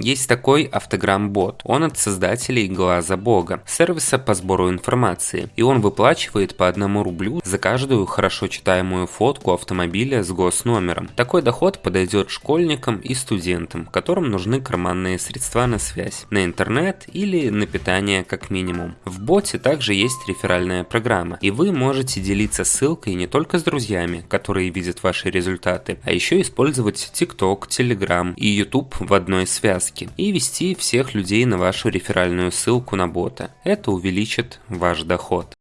Есть такой автограмм-бот. Он от создателей Глаза Бога, сервиса по сбору информации. И он выплачивает по одному рублю за каждую хорошо читаемую фотку автомобиля с госномером. Такой доход подойдет школьникам и студентам, которым нужны карманные средства на связь, на интернет или на питание как минимум. В боте также есть реферальная программа, и вы можете делиться ссылкой не только с друзьями, которые видят ваши результаты, а еще использовать TikTok, Telegram и YouTube в одной связке и вести всех людей на вашу реферальную ссылку на бота. Это увеличит ваш доход.